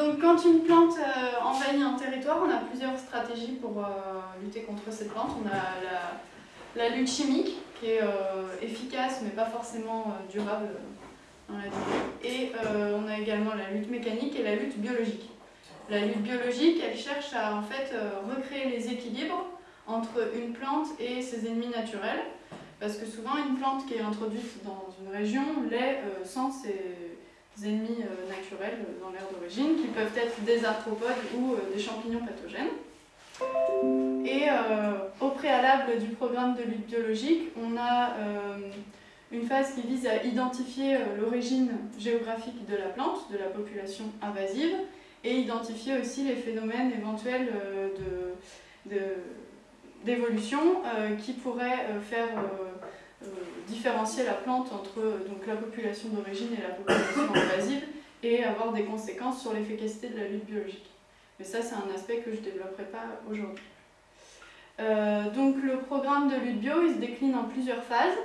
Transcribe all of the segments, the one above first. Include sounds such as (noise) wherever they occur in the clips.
Donc quand une plante euh, envahit un territoire, on a plusieurs stratégies pour euh, lutter contre cette plante. On a la, lutte chimique, qui est efficace mais pas forcément durable dans la durée. Et on a également la lutte mécanique et la lutte biologique. La lutte biologique, elle cherche à en fait recréer les équilibres entre une plante et ses ennemis naturels. Parce que souvent, une plante qui est introduite dans une région l'est sans ses ennemis euh, naturels euh, dans l'air d'origine, qui peuvent être des arthropodes ou euh, des champignons pathogènes. Et au préalable du programme de lutte biologique, on a une phase qui vise à identifier l'origine géographique de la plante, de la population invasive, et identifier aussi les phénomènes éventuels d'évolution qui pourraient faire différencier la plante entre donc, la population d'origine et la population (coughs) invasive et avoir des conséquences sur l'efficacité de la lutte biologique. Mais ça, c'est un aspect que je ne développerai pas aujourd'hui. Euh, donc le programme de lutte bio, il se décline en plusieurs phases,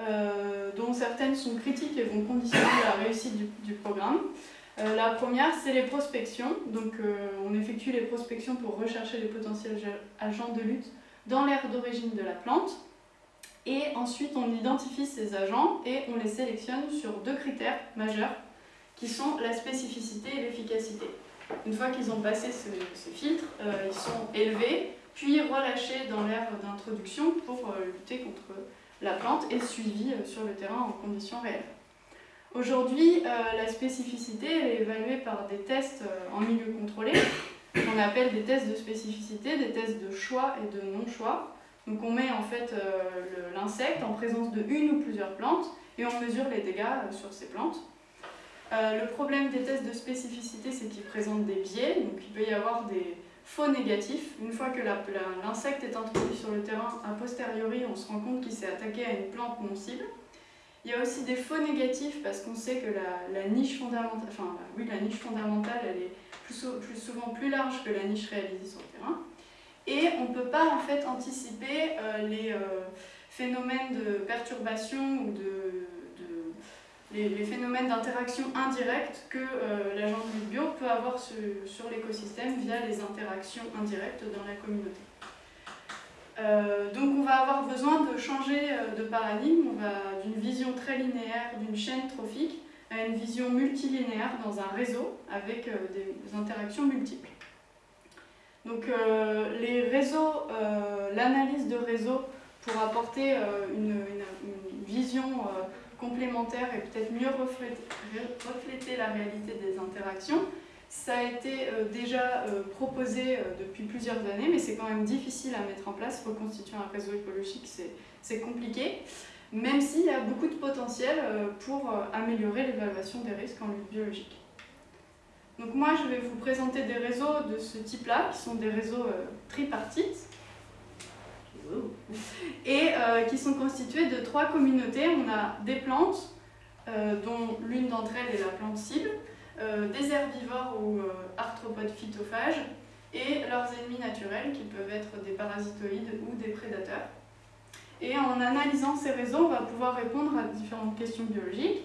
euh, dont certaines sont critiques et vont conditionner la réussite du, programme. la première, c'est les prospections. Donc on effectue les prospections pour rechercher les potentiels agents de lutte dans l'aire d'origine de la plante. Et ensuite, on identifie ces agents et on les sélectionne sur deux critères majeurs qui sont la spécificité et l'efficacité. Une fois qu'ils ont passé ce, filtre, euh, ils sont élevés, puis relâchés dans l'aire d'introduction pour euh, lutter contre la plante et suivis euh, sur le terrain en conditions réelles. Aujourd'hui, la spécificité est évaluée par des tests en milieu contrôlé, qu'on appelle des tests de spécificité, des tests de choix et de non-choix. Donc on met en fait euh, l'insecte en présence de une ou plusieurs plantes et on mesure les dégâts euh, sur ces plantes. Euh, le problème des tests de spécificité, c'est qu'ils présentent des biais, donc il peut y avoir des faux négatifs. Une fois que l'insecte est introduit sur le terrain, a posteriori, on se rend compte qu'il s'est attaqué à une plante non cible. Il y a aussi des faux négatifs parce qu'on sait que la, niche fondamentale, enfin oui, la niche fondamentale, elle est plus, plus souvent plus large que la niche réalisée sur le terrain. Et on ne peut pas en fait anticiper euh, les euh, phénomènes de perturbation ou de, les, phénomènes d'interaction indirecte que euh, l'agent de bio peut avoir sur, l'écosystème via les interactions indirectes dans la communauté. donc on va avoir besoin de changer de paradigme, on va d'une vision très linéaire d'une chaîne trophique à une vision multilinéaire dans un réseau avec des interactions multiples. Donc euh, les réseaux, euh, l'analyse de réseaux pour apporter euh, une, vision complémentaire et peut-être mieux refléter, la réalité des interactions, ça a été déjà proposé depuis plusieurs années, mais c'est quand même difficile à mettre en place. Reconstituer un réseau écologique, c'est compliqué, même s'il y a beaucoup de potentiel pour améliorer l'évaluation des risques en lutte biologique. Donc moi, je vais vous présenter des réseaux de ce type-là, qui sont des réseaux euh, tripartites, et euh, qui sont constitués de trois communautés. On a des plantes, euh, dont l'une d'entre elles est la plante cible, des herbivores ou arthropodes phytophages, et leurs ennemis naturels, qui peuvent être des parasitoïdes ou des prédateurs. Et en analysant ces réseaux, on va pouvoir répondre à différentes questions biologiques,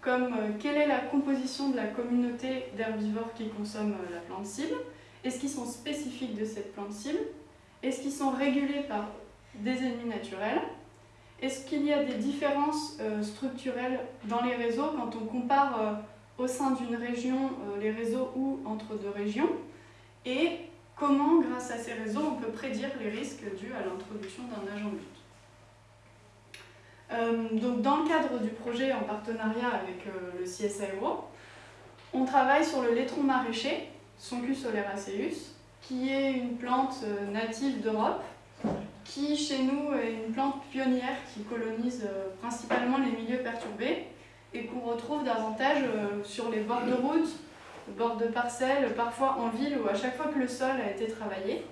comme euh, quelle est la composition de la communauté d'herbivores qui consomment euh, la plante cible, est-ce qu'ils sont spécifiques de cette plante cible, est-ce qu'ils sont régulés par des ennemis naturels, est-ce qu'il y a des différences euh, structurelles dans les réseaux quand on compare au sein d'une région les réseaux ou entre deux régions, et comment, grâce à ces réseaux, on peut prédire les risques dus à l'introduction d'un agent but. Euh, donc dans le cadre du projet en partenariat avec euh, le CSIRO, on travaille sur le laitron maraîcher, Soncus soleraceus, qui est une plante euh, native d'Europe, qui chez nous est une plante pionnière qui colonise principalement les milieux perturbés et qu'on retrouve davantage sur les bords de route, bords de parcelles, parfois en ville ou à chaque fois que le sol a été travaillé,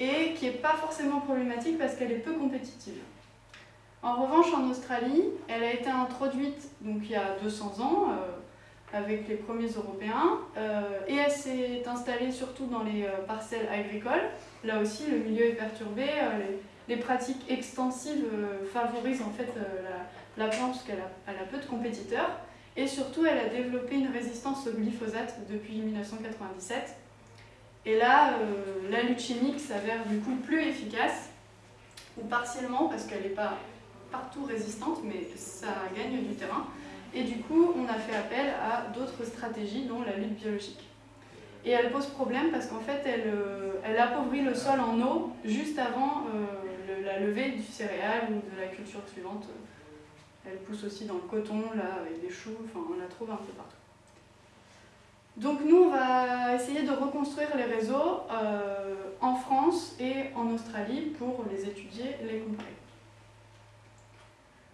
et qui n'est pas forcément problématique parce qu'elle est peu compétitive. En revanche, en Australie, elle a été introduite donc, il y a 200 ans euh, avec les premiers Européens euh, et elle s'est installée surtout dans les euh, parcelles agricoles. Là aussi, le milieu est perturbé, les, pratiques extensives favorisent en fait la, plante parce qu'elle a, peu de compétiteurs Et surtout, elle a développé une résistance au glyphosate depuis 1997. Et là, euh, la lutte chimique s'avère du coup plus efficace, ou partiellement, parce qu'elle n'est pas partout résistante, mais ça gagne du terrain. Et du coup, on a fait appel à d'autres stratégies, dont la lutte biologique. Et elle pose problème parce qu'en fait, elle, euh, appauvrit le sol en eau juste avant euh, la levée du céréal ou de la culture suivante. Elle pousse aussi dans le coton, là, avec des choux, enfin, on la trouve un peu partout. Donc nous, on va essayer de reconstruire les réseaux euh, en France et en Australie pour les étudier, les comparer.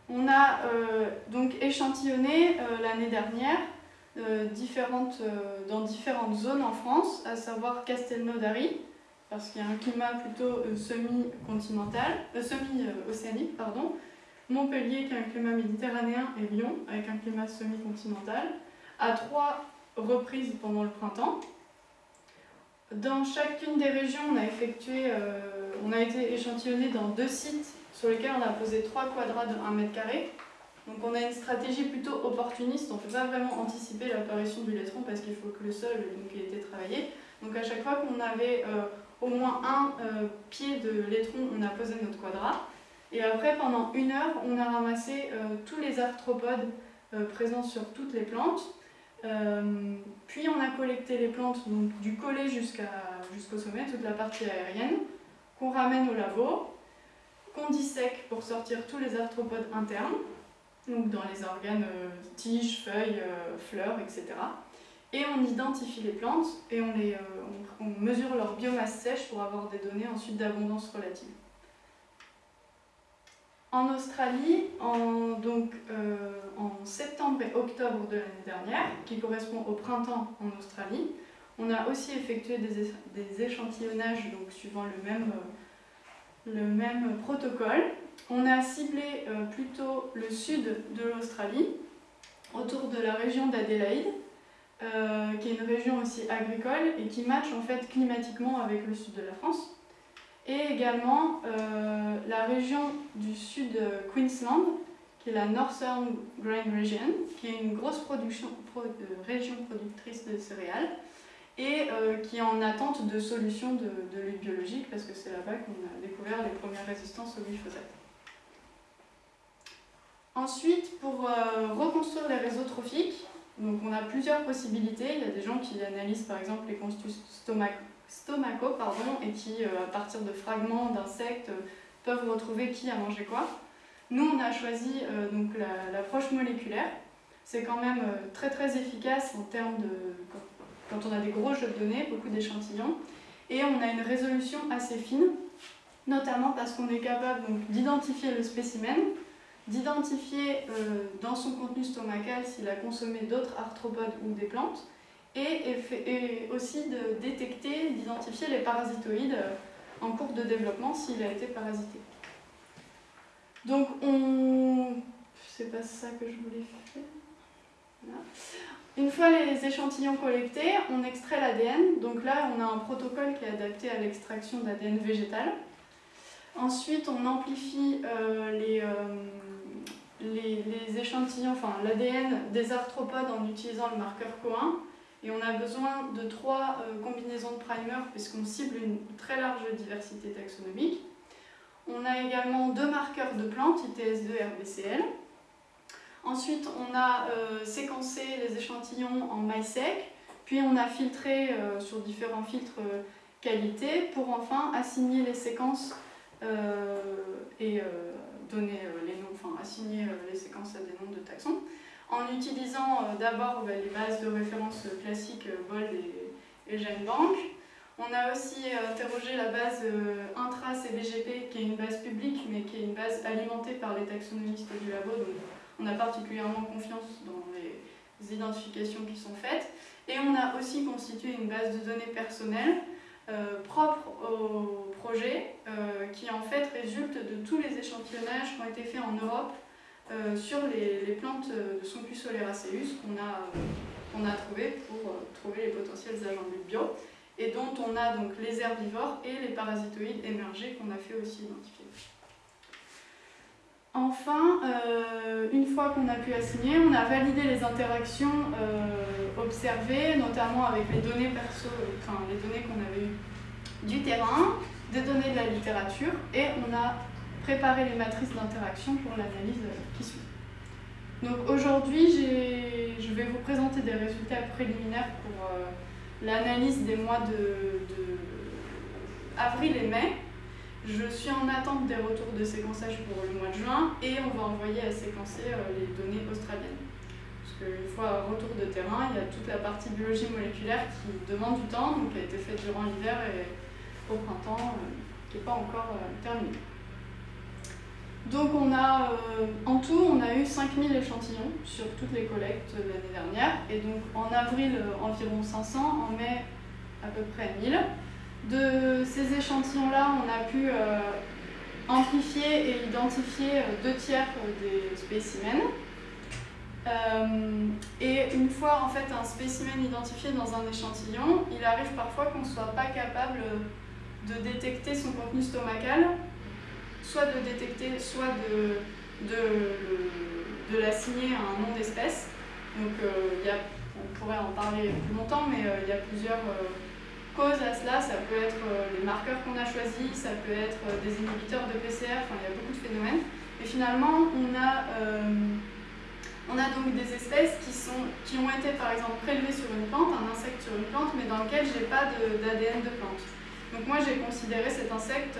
On a euh, donc échantillonné euh, l'année dernière différentes, dans différentes zones en France, à savoir Castelnaudary, parce qu'il y a un climat plutôt semi-continental, semi-océanique, pardon, Montpellier qui a un climat méditerranéen et Lyon avec un climat semi-continental, à trois reprises pendant le printemps. Dans chacune des régions, euh, on a été échantillonné dans deux sites sur lesquels on a posé trois quadrats de 1 mètre carré. Donc on a une stratégie plutôt opportuniste, on ne peut pas vraiment anticiper l'apparition du laitron parce qu'il faut que le sol donc, ait été travaillé. Donc à chaque fois qu'on avait euh, au moins un euh, pied de laitron, on a posé notre quadrat. Et après, pendant une heure, on a ramassé tous les arthropodes présents sur toutes les plantes. Euh, puis on a collecté les plantes donc, du collet jusqu'au sommet, toute la partie aérienne, qu'on ramène au labo, qu'on dissèque pour sortir tous les arthropodes internes, donc dans les organes euh, tiges, feuilles, euh, fleurs, etc. Et on identifie les plantes et on, les, on mesure leur biomasse sèche pour avoir des données ensuite d'abondance relative. En Australie, en, euh, septembre et octobre de l'année dernière, qui correspond au printemps en Australie, on a aussi effectué des, échantillonnages suivant le même, euh, le même protocole. On a ciblé euh, plutôt le sud de l'Australie, autour de la région d'Adélaïde, qui est une région aussi agricole et qui match en fait climatiquement avec le sud de la France et également euh, la région du sud Queensland, qui est la Northern Grain Region, qui est une grosse production, euh, région productrice de céréales et euh, qui est en attente de solutions de, de lutte biologique parce que c'est là-bas qu'on a découvert les premières résistances au glyphosate. Ensuite, pour reconstruire les réseaux trophiques, donc on a plusieurs possibilités. Il y a des gens qui analysent par exemple les constitutions stomach stomaco pardon, et qui, euh, à partir de fragments d'insectes, peuvent retrouver qui a mangé quoi. Nous, on a choisi euh, donc l'approche moléculaire. C'est quand même euh, très très efficace en termes de... quand on a des gros jeux de données, beaucoup d'échantillons, et on a une résolution assez fine, notamment parce qu'on est capable d'identifier le spécimen, d'identifier dans son contenu stomacal s'il a consommé d'autres arthropodes ou des plantes, et, aussi de détecter, d'identifier les parasitoïdes euh, en cours de développement s'il a été parasité. Donc on... C'est pas ça que je voulais faire. Une fois les échantillons collectés, on extrait l'ADN. Donc là, on a un protocole qui est adapté à l'extraction d'ADN végétal. Ensuite, on amplifie euh, les, euh, les, échantillons, enfin l'ADN des arthropodes en utilisant le marqueur COIN. Et on a besoin de trois euh, combinaisons de primers puisqu'on cible une très large diversité taxonomique. On a également deux marqueurs de plantes, ITS2 et RBCL. Ensuite, on a euh, séquencé les échantillons en MySec, puis on a filtré euh, sur différents filtres qualité pour enfin assigner les séquences et donner les noms, enfin assigner les séquences à des noms de taxons en utilisant euh, d'abord bah, les bases de référence classiques euh, BOLD et, GenBank. On a aussi euh, interrogé la base intra-CBGP, qui est une base publique, mais qui est une base alimentée par les taxonomistes du labo, on a particulièrement confiance dans les identifications qui sont faites. Et on a aussi constitué une base de données personnelles propre au projet, qui en fait résulte de tous les échantillonnages qui ont été faits en Europe euh, sur les, plantes de son Soleraceus qu'on a, qu'on a trouvé pour euh, trouver les potentiels agents de bio et dont on a donc les herbivores et les parasitoïdes émergés qu'on a fait aussi identifier. Enfin, euh, une fois qu'on a pu assigner, on a validé les interactions euh, observées, notamment avec les données perso, les données qu'on avait eues du terrain, des données de la littérature, et on a préparé les matrices d'interaction pour l'analyse qui suit. Donc aujourd'hui, je vais vous présenter des résultats préliminaires pour euh, l'analyse des mois de, de avril et mai. Je suis en attente des retours de séquençage pour le mois de juin et on va envoyer à séquencer euh, les données australiennes. Parce qu'une fois retour de terrain, il y a toute la partie biologie moléculaire qui demande du temps, donc qui a été faite durant l'hiver et au printemps, euh, qui n'est pas encore euh, terminée. Donc on a, en tout, on a eu 5000 échantillons sur toutes les collectes l'année dernière, et donc en avril environ 500, en mai à peu près 1000. De ces échantillons-là, on a pu euh, amplifier et identifier euh, deux tiers des spécimens. Euh, et une fois en fait un spécimen identifié dans un échantillon, il arrive parfois qu'on ne soit pas capable de détecter son contenu stomacal, soit de détecter, soit de, de, de l'assigner à un nom d'espèce. Donc y a, on pourrait en parler plus longtemps, mais il y a plusieurs cause à cela, ça peut être euh, les marqueurs qu'on a choisis, ça peut être euh, des inhibiteurs de PCR, enfin il y a beaucoup de phénomènes. Et finalement, on a, euh, on a donc des espèces qui, sont, qui ont été par exemple prélevées sur une plante, un insecte sur une plante, mais dans lequel j'ai pas d'ADN de, plante. Donc moi j'ai considéré cet insecte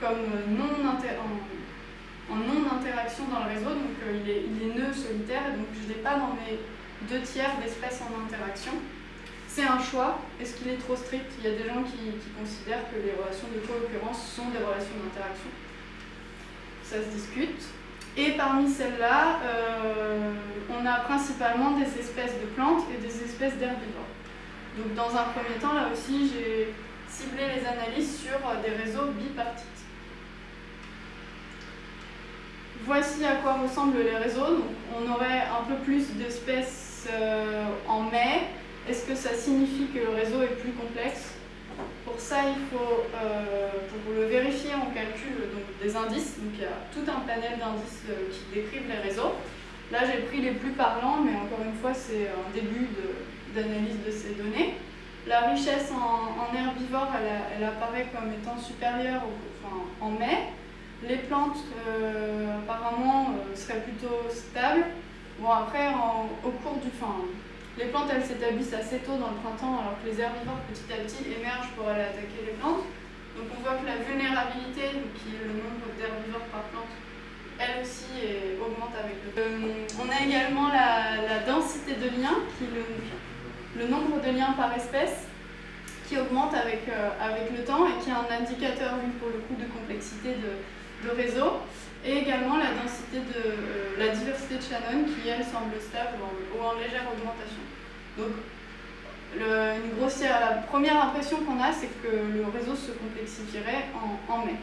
comme non en, en non-interaction dans le réseau, donc il, est, il est nœud solitaire, donc je n'ai pas dans mes deux tiers d'espèces en interaction. C'est un choix. Est-ce qu'il est trop strict? Il y a des gens qui, considèrent que les relations de co-occurrence sont des relations d'interaction. Ça se discute. Et parmi celles-là, euh, on a principalement des espèces de plantes et des espèces d'herbivores. Donc dans un premier temps, là aussi, j'ai ciblé les analyses sur des réseaux bipartites. Voici à quoi ressemblent les réseaux. on aurait un peu plus d'espèces euh, en mai, est-ce que ça signifie que le réseau est plus complexe? Pour ça, il faut, euh, pour le vérifier, on calcule des indices. Donc il y a tout un panel d'indices euh, qui décrivent les réseaux. Là, j'ai pris les plus parlants, mais encore une fois, c'est un début d'analyse de, ces données. La richesse en, herbivores, elle, apparaît comme étant supérieure en mai. Les plantes, euh, apparemment, seraient plutôt stables. Bon, après, au cours du... Fin, les plantes, elles s'établissent assez tôt dans le printemps, alors que les herbivores, petit à petit, émergent pour aller attaquer les plantes. Donc on voit que la vulnérabilité, qui est le nombre d'herbivores par plante, elle aussi augmente avec le temps. Euh, on a également la, densité de liens, qui est le, nombre de liens par espèce, qui augmente avec, euh, avec le temps et qui est un indicateur, pour le coup, de complexité de, de réseau et également la densité de euh, la diversité de Shannon qui elle semble stable ou en légère augmentation. Donc une grossière, la première impression qu'on a c'est que le réseau se complexifierait en, mai.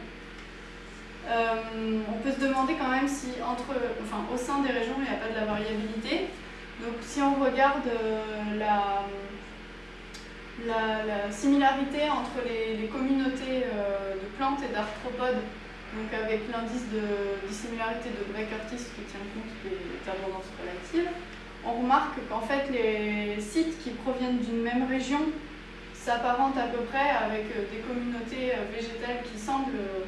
Euh, on peut se demander quand même si entre, enfin, au sein des régions il n'y a pas de la variabilité. Donc si on regarde euh, la, la, similarité entre les, communautés de plantes et d'arthropodes donc avec l'indice de dissimilarité de Gray-Curtis qui tient compte des abondances relatives, on remarque qu'en fait les sites qui proviennent d'une même région s'apparentent à peu près avec euh, des communautés euh, végétales qui semblent euh,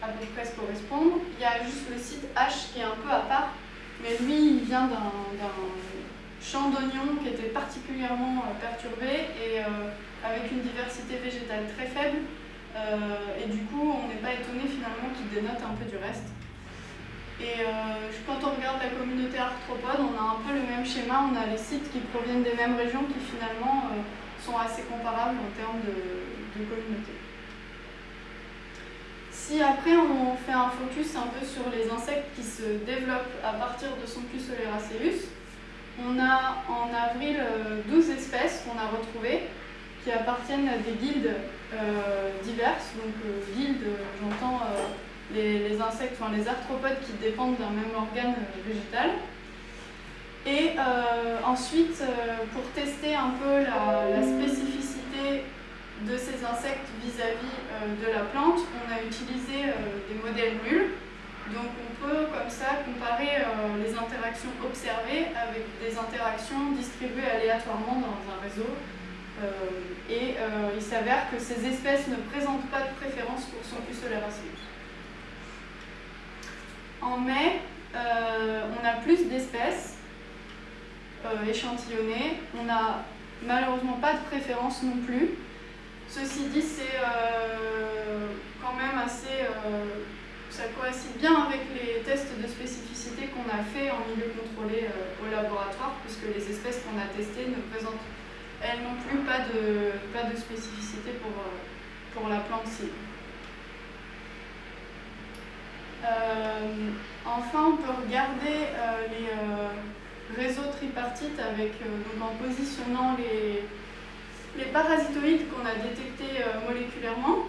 à peu près se correspondre. Il y a juste le site H qui est un peu à part, mais lui il vient d'un champ d'oignons qui était particulièrement perturbé et avec une diversité végétale très faible et du coup, on n'est pas étonné finalement qu'il dénote un peu du reste. Et euh, quand on regarde la communauté arthropode, on a un peu le même schéma. On a les sites qui proviennent des mêmes régions qui finalement euh, sont assez comparables en termes de, communauté. Si après on fait un focus un peu sur les insectes qui se développent à partir de son on a en avril 12 espèces qu'on a retrouvées qui appartiennent à des guildes euh, diverses. Donc euh, guildes, j'entends euh, les, insectes, enfin les arthropodes qui dépendent d'un même organe végétal. Et ensuite, pour tester un peu la, spécificité de ces insectes vis-à-vis de la plante, on a utilisé des modèles nuls. Donc on peut comme ça comparer les interactions observées avec des interactions distribuées aléatoirement dans un réseau. Et il s'avère que ces espèces ne présentent pas de préférence pour son solaire En mai, on a plus d'espèces échantillonnées. On n'a malheureusement pas de préférence non plus. Ceci dit, c'est euh, quand même assez... Euh, ça coïncide bien avec les tests de spécificité qu'on a fait en milieu contrôlé euh, au laboratoire, puisque les espèces qu'on a testées ne présentent elles non plus pas de, pas de spécificité pour, pour la plante cible. enfin, on peut regarder les réseaux tripartites avec, en positionnant les, les parasitoïdes qu'on a détectés euh, moléculairement.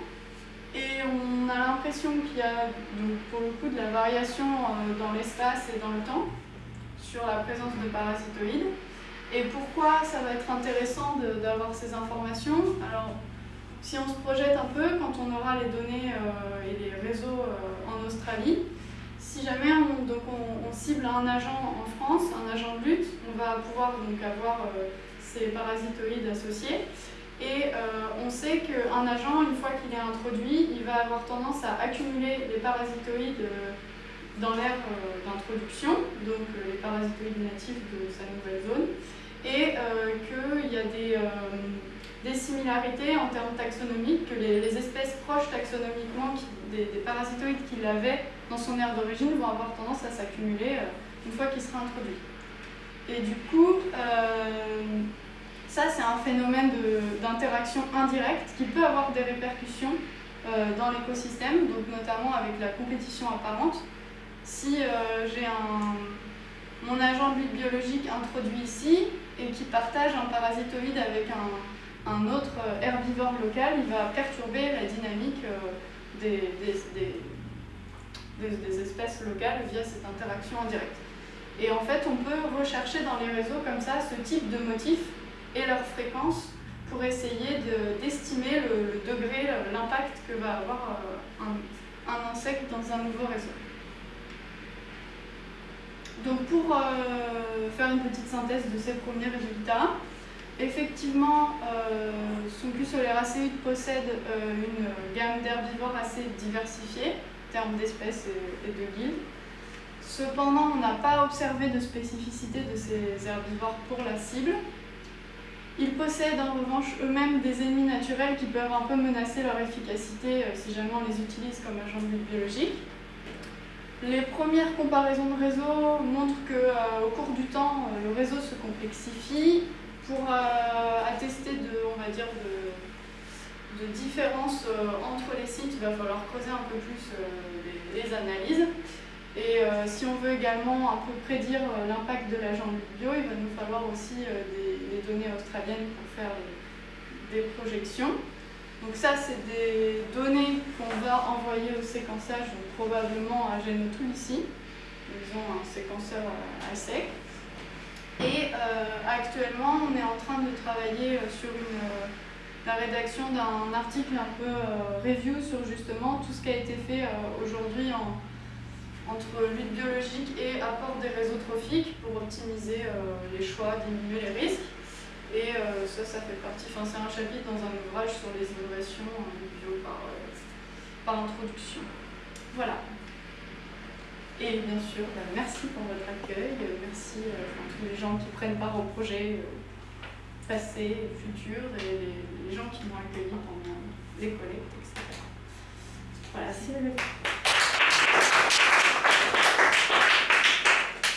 Et on a l'impression qu'il y a donc, pour le coup de la variation euh, dans l'espace et dans le temps sur la présence de parasitoïdes. Et pourquoi ça va être intéressant d'avoir ces informations? Alors, si on se projette un peu, quand on aura les données euh, et les réseaux en Australie, si jamais on, donc on, cible un agent en France, un agent de lutte, on va pouvoir donc avoir ces parasitoïdes associés. Et euh, on sait qu'un agent, une fois qu'il est introduit, il va avoir tendance à accumuler les parasitoïdes euh, dans l'aire euh, d'introduction, donc les parasitoïdes natifs de sa nouvelle zone, et qu'il y a des, des, similarités en termes taxonomiques, que les, espèces proches taxonomiquement des, des, parasitoïdes qu'il avait dans son aire d'origine vont avoir tendance à s'accumuler une fois qu'il sera introduit. Et du coup, ça, c'est un phénomène d'interaction indirecte qui peut avoir des répercussions euh, dans l'écosystème, donc notamment avec la compétition apparente. Si euh, j'ai mon agent de biologique introduit ici et qui partage un parasitoïde avec un, autre herbivore local, il va perturber la dynamique euh, des, espèces locales via cette interaction indirecte. Et en fait, on peut rechercher dans les réseaux comme ça ce type de motif et leur fréquence pour essayer d'estimer le, degré, l'impact que va avoir euh, un, insecte dans un nouveau réseau. Donc pour euh, faire une petite synthèse de ces premiers résultats, effectivement, euh, Soléracéide possède euh, une gamme d'herbivores assez diversifiée en termes d'espèces et, et, de guildes. Cependant, on n'a pas observé de spécificité de ces herbivores pour la cible, ils possèdent en revanche eux-mêmes des ennemis naturels qui peuvent un peu menacer leur efficacité euh, si jamais on les utilise comme agents biologiques. Les premières comparaisons de réseaux montrent qu'au euh, cours du temps, euh, le réseau se complexifie. Pour attester de, on va dire, de, différences entre les sites, il va falloir creuser un peu plus les analyses. Et euh, si on veut également un peu prédire euh, l'impact de l'agent bio, il va nous falloir aussi euh, des, données australiennes pour faire des projections. Donc ça, c'est des données qu'on va envoyer au séquençage, probablement à Genotool ici. Ils ont un séquenceur à sec. Et actuellement, on est en train de travailler sur une, la rédaction d'un article un peu review sur justement tout ce qui a été fait aujourd'hui en entre lutte biologique et apport des réseaux trophiques pour optimiser euh, les choix, diminuer les risques. Et euh, ça, ça fait partie, enfin c'est un chapitre dans un ouvrage sur les innovations bio par, euh, par introduction. Voilà. Et bien sûr, bah, merci pour votre accueil, merci à tous les gens qui prennent part au projet passé futur, et les, gens qui m'ont accueilli pendant les collectes, etc. Voilà, c'est